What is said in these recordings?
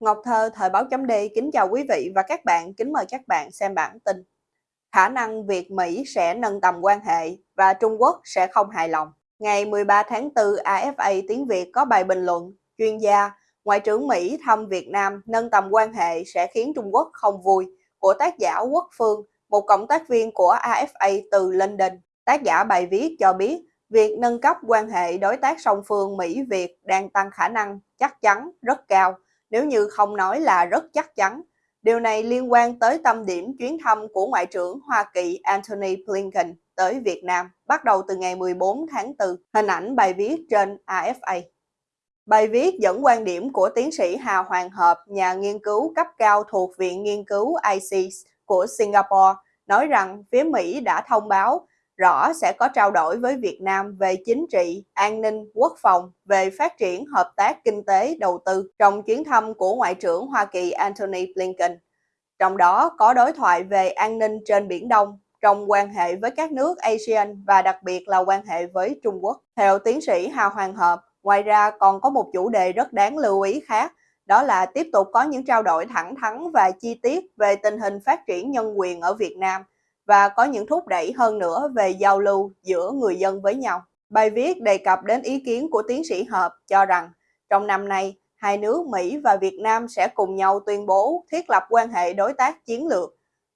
Ngọc Thơ, Thời báo chấm D kính chào quý vị và các bạn, kính mời các bạn xem bản tin. Khả năng Việt Mỹ sẽ nâng tầm quan hệ và Trung Quốc sẽ không hài lòng. Ngày 13 tháng 4, AFA tiếng Việt có bài bình luận, chuyên gia, Ngoại trưởng Mỹ thăm Việt Nam nâng tầm quan hệ sẽ khiến Trung Quốc không vui, của tác giả Quốc Phương, một cộng tác viên của AFA từ London. Tác giả bài viết cho biết, việc nâng cấp quan hệ đối tác song phương Mỹ-Việt đang tăng khả năng chắc chắn rất cao nếu như không nói là rất chắc chắn. Điều này liên quan tới tâm điểm chuyến thăm của Ngoại trưởng Hoa Kỳ Antony Blinken tới Việt Nam bắt đầu từ ngày 14 tháng 4. Hình ảnh bài viết trên AFA. Bài viết dẫn quan điểm của tiến sĩ Hà Hoàng Hợp, nhà nghiên cứu cấp cao thuộc Viện Nghiên cứu ICES của Singapore, nói rằng phía Mỹ đã thông báo rõ sẽ có trao đổi với Việt Nam về chính trị, an ninh, quốc phòng, về phát triển hợp tác kinh tế, đầu tư trong chuyến thăm của Ngoại trưởng Hoa Kỳ Antony Blinken. Trong đó có đối thoại về an ninh trên Biển Đông, trong quan hệ với các nước ASEAN và đặc biệt là quan hệ với Trung Quốc. Theo tiến sĩ Hà Hoàng Hợp, ngoài ra còn có một chủ đề rất đáng lưu ý khác, đó là tiếp tục có những trao đổi thẳng thắn và chi tiết về tình hình phát triển nhân quyền ở Việt Nam – và có những thúc đẩy hơn nữa về giao lưu giữa người dân với nhau. Bài viết đề cập đến ý kiến của tiến sĩ Hợp cho rằng trong năm nay, hai nước Mỹ và Việt Nam sẽ cùng nhau tuyên bố thiết lập quan hệ đối tác chiến lược.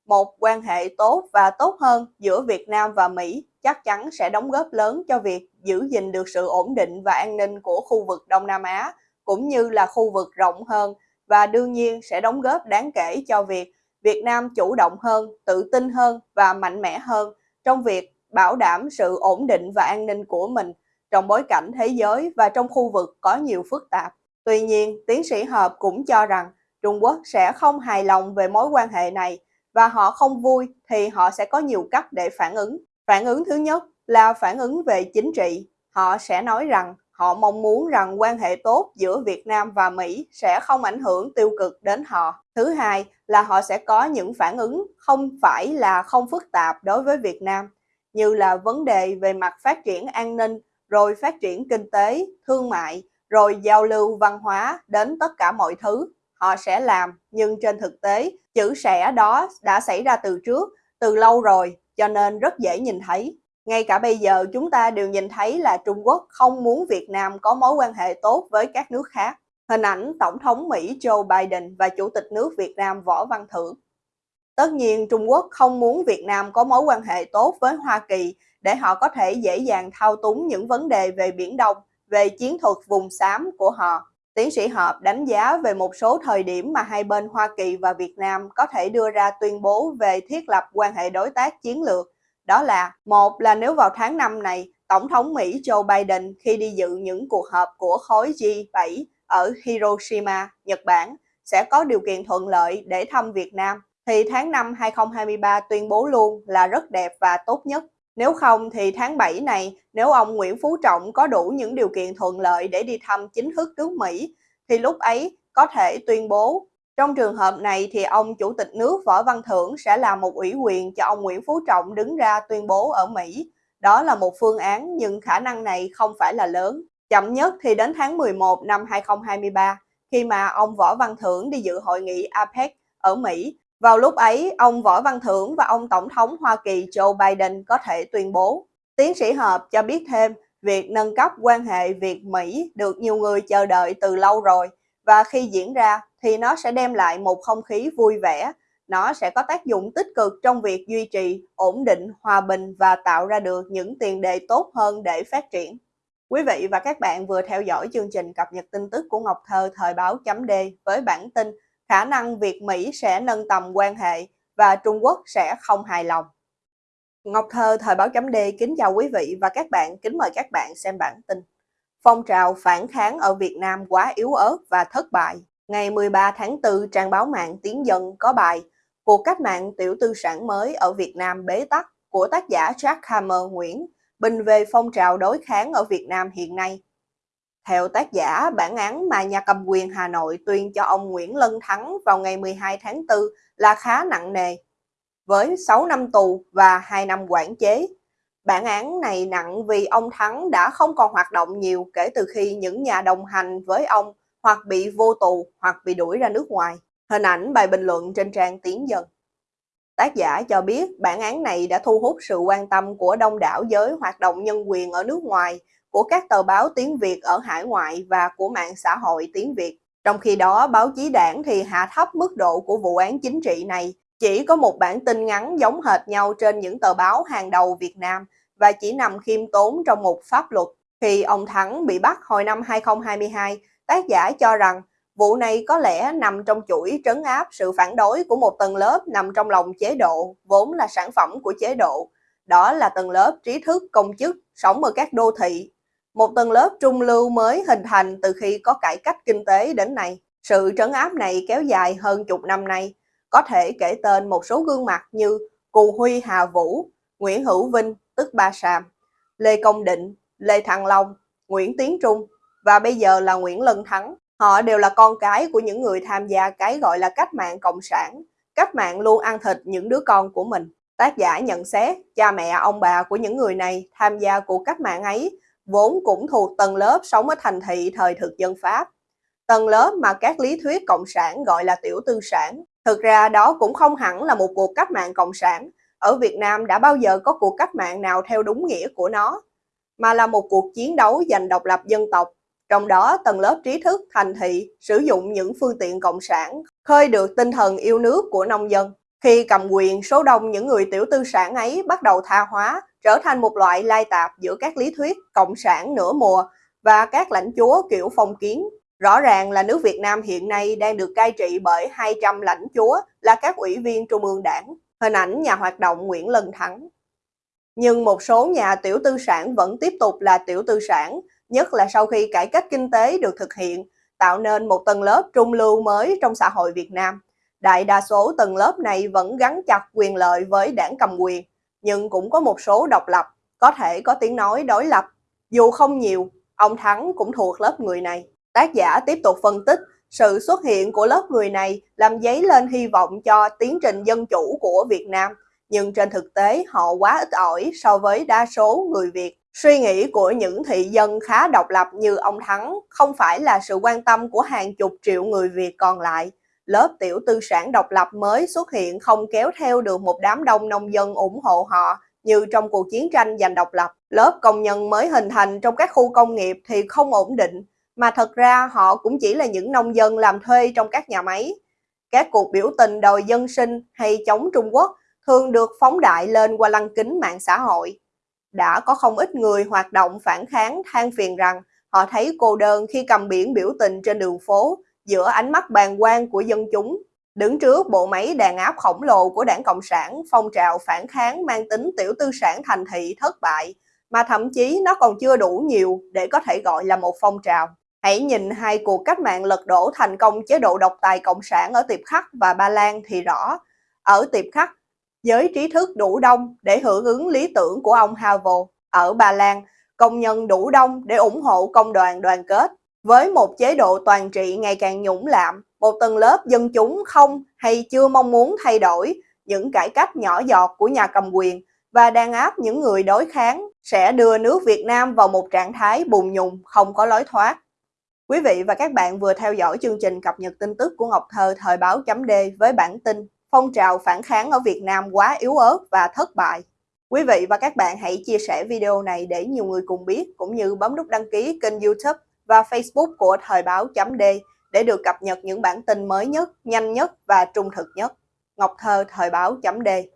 Một quan hệ tốt và tốt hơn giữa Việt Nam và Mỹ chắc chắn sẽ đóng góp lớn cho việc giữ gìn được sự ổn định và an ninh của khu vực Đông Nam Á, cũng như là khu vực rộng hơn và đương nhiên sẽ đóng góp đáng kể cho việc Việt Nam chủ động hơn, tự tin hơn và mạnh mẽ hơn trong việc bảo đảm sự ổn định và an ninh của mình trong bối cảnh thế giới và trong khu vực có nhiều phức tạp. Tuy nhiên, tiến sĩ Hợp cũng cho rằng Trung Quốc sẽ không hài lòng về mối quan hệ này và họ không vui thì họ sẽ có nhiều cách để phản ứng. Phản ứng thứ nhất là phản ứng về chính trị. Họ sẽ nói rằng Họ mong muốn rằng quan hệ tốt giữa Việt Nam và Mỹ sẽ không ảnh hưởng tiêu cực đến họ. Thứ hai là họ sẽ có những phản ứng không phải là không phức tạp đối với Việt Nam, như là vấn đề về mặt phát triển an ninh, rồi phát triển kinh tế, thương mại, rồi giao lưu văn hóa đến tất cả mọi thứ. Họ sẽ làm, nhưng trên thực tế, chữ sẽ đó đã xảy ra từ trước, từ lâu rồi, cho nên rất dễ nhìn thấy. Ngay cả bây giờ chúng ta đều nhìn thấy là Trung Quốc không muốn Việt Nam có mối quan hệ tốt với các nước khác. Hình ảnh Tổng thống Mỹ Joe Biden và Chủ tịch nước Việt Nam Võ Văn Thưởng. Tất nhiên Trung Quốc không muốn Việt Nam có mối quan hệ tốt với Hoa Kỳ để họ có thể dễ dàng thao túng những vấn đề về Biển Đông, về chiến thuật vùng xám của họ. Tiến sĩ Hợp đánh giá về một số thời điểm mà hai bên Hoa Kỳ và Việt Nam có thể đưa ra tuyên bố về thiết lập quan hệ đối tác chiến lược đó là một là nếu vào tháng 5 này, Tổng thống Mỹ Joe Biden khi đi dự những cuộc họp của khối G7 ở Hiroshima, Nhật Bản sẽ có điều kiện thuận lợi để thăm Việt Nam, thì tháng 5 2023 tuyên bố luôn là rất đẹp và tốt nhất. Nếu không thì tháng 7 này, nếu ông Nguyễn Phú Trọng có đủ những điều kiện thuận lợi để đi thăm chính thức nước Mỹ, thì lúc ấy có thể tuyên bố trong trường hợp này thì ông Chủ tịch nước Võ Văn Thưởng sẽ là một ủy quyền cho ông Nguyễn Phú Trọng đứng ra tuyên bố ở Mỹ. Đó là một phương án nhưng khả năng này không phải là lớn. Chậm nhất thì đến tháng 11 năm 2023 khi mà ông Võ Văn Thưởng đi dự hội nghị APEC ở Mỹ. Vào lúc ấy, ông Võ Văn Thưởng và ông Tổng thống Hoa Kỳ Joe Biden có thể tuyên bố. Tiến sĩ Hợp cho biết thêm, việc nâng cấp quan hệ Việt-Mỹ được nhiều người chờ đợi từ lâu rồi và khi diễn ra thì nó sẽ đem lại một không khí vui vẻ, nó sẽ có tác dụng tích cực trong việc duy trì, ổn định, hòa bình và tạo ra được những tiền đề tốt hơn để phát triển. Quý vị và các bạn vừa theo dõi chương trình cập nhật tin tức của Ngọc Thơ thời báo chấm D với bản tin khả năng Việt Mỹ sẽ nâng tầm quan hệ và Trung Quốc sẽ không hài lòng. Ngọc Thơ thời báo chấm D kính chào quý vị và các bạn, kính mời các bạn xem bản tin. Phong trào phản kháng ở Việt Nam quá yếu ớt và thất bại. Ngày 13 tháng 4, trang báo mạng Tiến Dân có bài Cuộc cách mạng tiểu tư sản mới ở Việt Nam bế tắc của tác giả Jack Hammer Nguyễn bình về phong trào đối kháng ở Việt Nam hiện nay. Theo tác giả, bản án mà nhà cầm quyền Hà Nội tuyên cho ông Nguyễn Lân Thắng vào ngày 12 tháng 4 là khá nặng nề, với 6 năm tù và 2 năm quản chế Bản án này nặng vì ông Thắng đã không còn hoạt động nhiều kể từ khi những nhà đồng hành với ông hoặc bị vô tù hoặc bị đuổi ra nước ngoài. Hình ảnh bài bình luận trên trang Tiến Dân. Tác giả cho biết bản án này đã thu hút sự quan tâm của đông đảo giới hoạt động nhân quyền ở nước ngoài, của các tờ báo tiếng Việt ở hải ngoại và của mạng xã hội tiếng Việt. Trong khi đó, báo chí đảng thì hạ thấp mức độ của vụ án chính trị này, chỉ có một bản tin ngắn giống hệt nhau trên những tờ báo hàng đầu Việt Nam và chỉ nằm khiêm tốn trong một pháp luật. Khi ông Thắng bị bắt hồi năm 2022, tác giả cho rằng vụ này có lẽ nằm trong chuỗi trấn áp sự phản đối của một tầng lớp nằm trong lòng chế độ, vốn là sản phẩm của chế độ. Đó là tầng lớp trí thức, công chức, sống ở các đô thị. Một tầng lớp trung lưu mới hình thành từ khi có cải cách kinh tế đến nay. Sự trấn áp này kéo dài hơn chục năm nay, có thể kể tên một số gương mặt như Cù Huy Hà Vũ, Nguyễn Hữu Vinh, tức Ba Sàm, Lê Công Định, Lê Thăng Long, Nguyễn Tiến Trung và bây giờ là Nguyễn Lân Thắng. Họ đều là con cái của những người tham gia cái gọi là cách mạng cộng sản. Cách mạng luôn ăn thịt những đứa con của mình. Tác giả nhận xét, cha mẹ ông bà của những người này tham gia cuộc cách mạng ấy vốn cũng thuộc tầng lớp sống ở thành thị thời thực dân Pháp. Tầng lớp mà các lý thuyết cộng sản gọi là tiểu tư sản. Thực ra đó cũng không hẳn là một cuộc cách mạng cộng sản. Ở Việt Nam đã bao giờ có cuộc cách mạng nào theo đúng nghĩa của nó, mà là một cuộc chiến đấu giành độc lập dân tộc. Trong đó, tầng lớp trí thức, thành thị sử dụng những phương tiện cộng sản, khơi được tinh thần yêu nước của nông dân. Khi cầm quyền, số đông những người tiểu tư sản ấy bắt đầu tha hóa, trở thành một loại lai tạp giữa các lý thuyết cộng sản nửa mùa và các lãnh chúa kiểu phong kiến. Rõ ràng là nước Việt Nam hiện nay đang được cai trị bởi 200 lãnh chúa là các ủy viên trung ương đảng. Hình ảnh nhà hoạt động Nguyễn Lân Thắng. Nhưng một số nhà tiểu tư sản vẫn tiếp tục là tiểu tư sản, nhất là sau khi cải cách kinh tế được thực hiện, tạo nên một tầng lớp trung lưu mới trong xã hội Việt Nam. Đại đa số tầng lớp này vẫn gắn chặt quyền lợi với đảng cầm quyền, nhưng cũng có một số độc lập, có thể có tiếng nói đối lập. Dù không nhiều, ông Thắng cũng thuộc lớp người này. Tác giả tiếp tục phân tích sự xuất hiện của lớp người này làm dấy lên hy vọng cho tiến trình dân chủ của Việt Nam, nhưng trên thực tế họ quá ít ỏi so với đa số người Việt. Suy nghĩ của những thị dân khá độc lập như ông Thắng không phải là sự quan tâm của hàng chục triệu người Việt còn lại. Lớp tiểu tư sản độc lập mới xuất hiện không kéo theo được một đám đông nông dân ủng hộ họ như trong cuộc chiến tranh giành độc lập. Lớp công nhân mới hình thành trong các khu công nghiệp thì không ổn định, mà thật ra họ cũng chỉ là những nông dân làm thuê trong các nhà máy. Các cuộc biểu tình đòi dân sinh hay chống Trung Quốc thường được phóng đại lên qua lăng kính mạng xã hội. Đã có không ít người hoạt động phản kháng than phiền rằng họ thấy cô đơn khi cầm biển biểu tình trên đường phố giữa ánh mắt bàng quan của dân chúng. Đứng trước bộ máy đàn áp khổng lồ của đảng Cộng sản, phong trào phản kháng mang tính tiểu tư sản thành thị thất bại, mà thậm chí nó còn chưa đủ nhiều để có thể gọi là một phong trào. Hãy nhìn hai cuộc cách mạng lật đổ thành công chế độ độc tài cộng sản ở Tiệp Khắc và Ba Lan thì rõ. Ở Tiệp Khắc, giới trí thức đủ đông để hưởng ứng lý tưởng của ông Havel. Ở Ba Lan, công nhân đủ đông để ủng hộ công đoàn đoàn kết. Với một chế độ toàn trị ngày càng nhũng lạm, một tầng lớp dân chúng không hay chưa mong muốn thay đổi những cải cách nhỏ giọt của nhà cầm quyền và đàn áp những người đối kháng sẽ đưa nước Việt Nam vào một trạng thái bùng nhùng không có lối thoát. Quý vị và các bạn vừa theo dõi chương trình cập nhật tin tức của Ngọc Thơ thời báo chấm D với bản tin Phong trào phản kháng ở Việt Nam quá yếu ớt và thất bại. Quý vị và các bạn hãy chia sẻ video này để nhiều người cùng biết cũng như bấm nút đăng ký kênh youtube và facebook của thời báo chấm D để được cập nhật những bản tin mới nhất, nhanh nhất và trung thực nhất. Ngọc Thơ thời báo chấm D